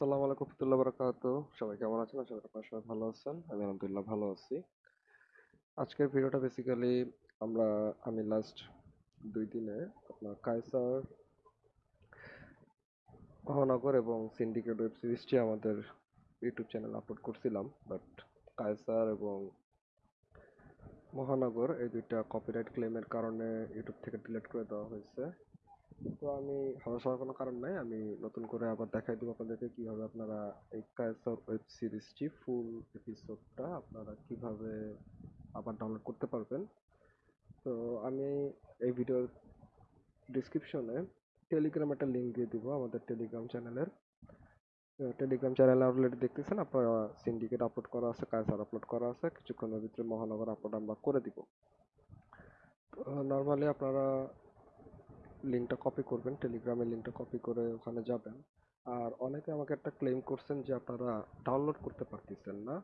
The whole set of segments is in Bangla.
আসসালামু আলাইকুম রহমতুল্লাহ বারাকাত সবাই কেমন আছেন? আশা করি আপনারা সবাই ভালো আছেন। আমি আলহামদুলিল্লাহ ভালো আছি। আজকের ভিডিওটা বেসিক্যালি আমরা, আমি লাস্ট দুই দিনে আপনার কায়সার, মহানগর এবং সিন্ডিকেট ওয়েব সিরিজটি আমাদের ইউটিউব চ্যানেল আপলোড করছিলাম। বাট কায়সার এবং মহানগর এই দুইটা কপিরাইট ক্লেমের কারণে ইউটিউব থেকে ডিলিট করে দেওয়া হয়েছে। তো আমি হতাশ হওয়ার কোনো কারণ নাই। আমি নতুন করে আবার দেখাই দেবো আপনাদেরকে কীভাবে আপনারা এই কায়সার ওয়েব সিরিজটি ফুল এপিসোডটা আপনারা কীভাবে আবার ডাউনলোড করতে পারবেন। তো আমি এই ভিডিওর ডিসক্রিপশনে টেলিগ্রাম একটা লিঙ্ক দিয়ে দিব আমাদের টেলিগ্রাম চ্যানেলের টেলিগ্রাম চ্যানেলে অলরেডি দেখতেছেন, আপনারা সিন্ডিকেট আপলোড করা আছে কায়সার আপলোড করা আছে, কিছুক্ষণের ভিতরে মহানগর আপলোড আমরা করে দিব। নর্মালি আপনারা লিঙ্কটা কপি করবেন টেলিগ্রামের লিঙ্কটা কপি করে ওখানে যাবেন। আর অনেকে আমাকে একটা ক্লেম করছেন যে আপনারা ডাউনলোড করতে পারতেছেন না।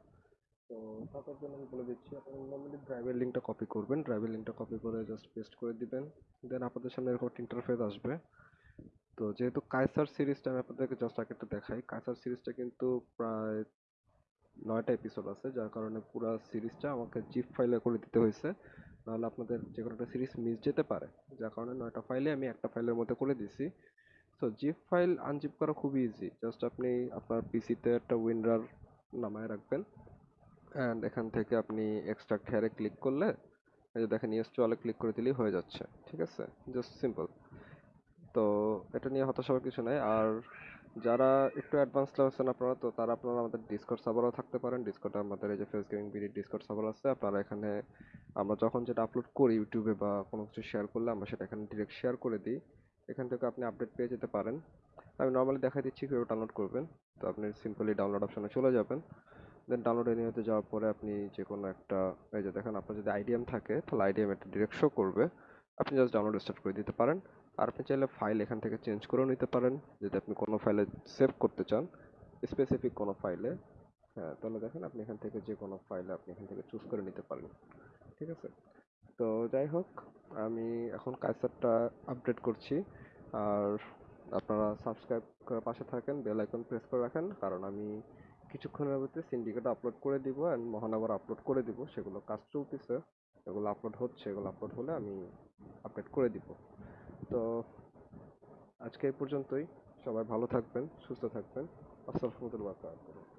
তো তাদের জন্য আমি বলে দিচ্ছি, আপনারা নর্মালি ড্রাইভের লিঙ্কটা কপি করবেন। ড্রাইভের লিঙ্কটা কপি করে জাস্ট পেস্ট করে দিবেন। দেন আপনাদের সামনে এরকম ইন্টারফেস আসবে। তো যেহেতু কায়সার সিরিজটা আমি আপনাদেরকে জাস্ট আগে একটু দেখাই কায়সার সিরিজটা কিন্তু প্রায় নয়টা এপিসোড আছে, যার কারণে পুরো সিরিজটা আমাকে জিপ ফাইলে করে দিতে হয়েছে। নাহলে আপনাদের যে কোনো একটা সিরিজ মিস যেতে পারে। যার কারণে নয়টা ফাইলে আমি একটা ফাইলের মধ্যে করে দিছি। সো জিপ ফাইল আনজিপ করা খুবই ইজি জাস্ট আপনি আপনার পিসিতে একটা উইন্ডার নামায় রাখবেন। অ্যান্ড এখান থেকে আপনি এক্সট্রাক্ট হেয়ারে ক্লিক করলে যে দেখেন ইয়েস চলে ক্লিক করে দিলেই হয়ে যাচ্ছে। ঠিক আছে? জাস্ট সিম্পল তো এটা নিয়ে হতাশ হওয়ার কিছু নাই। আর যারা একটু অ্যাডভান্স লেভেল আপনারা, তো তারা আপনারা আমাদের ডিসকর্ড সার্ভারও থাকতে পারেন। ডিসকর্ডে আমাদের এই যে face gaming BD Discord server আছে। আপনারা এখানে আমরা যখন যেটা আপলোড করি ইউটিউবে বা কোনো কিছু শেয়ার করলে আমরা সেটা এখানে ডিরেক্ট শেয়ার করে দিই। এখান থেকে আপনি আপডেট পেয়ে যেতে পারেন। আমি নর্মালি দেখাই দিচ্ছি কীভাবে ডাউনলোড করবেন। তো আপনি সিম্পলি ডাউনলোড অপশনে চলে যাবেন। দেন ডাউনলোড এনিওতে যাওয়ার পরে আপনি যে কোনো একটা, এই যে দেখেন আপনার যদি আইডিএম থাকে, তাহলে আইডিএম এটা ডিরেক্ট শো করবে। আপনি জাস্ট ডাউনলোড স্টার্ট করে দিতে পারেন। আর আপনি চাইলে ফাইল এখান থেকে চেঞ্জ করেও নিতে পারেন। যদি আপনি কোনো ফাইলে সেভ করতে চান স্পেসিফিক কোনো ফাইলে হ্যাঁ তাহলে দেখেন আপনি এখান থেকে যে কোনো ফাইলে আপনি এখান থেকে চুজ করে নিতে পারেন। ঠিক আছে? তো যাই হোক, আমি এখন কাইসারটা আপডেট করছি। আর আপনারা সাবস্ক্রাইব করে পাশে থাকেন বেল আইকন প্রেস করে রাখেন, কারণ আমি কিছুক্ষণের মধ্যে সিন্ডিকেট আপলোড করে দিব অ্যান্ড মহানগর আপলোড করে দিব। সেগুলো কাজ চলতেছে এগুলো আপলোড হচ্ছে, এগুলো আপলোড হলে আমি আপডেট করে দিব। তো আজকে এই পর্যন্তই। সবাই ভালো থাকবেন, সুস্থ থাকবেন। আসসালামু আলাইকুম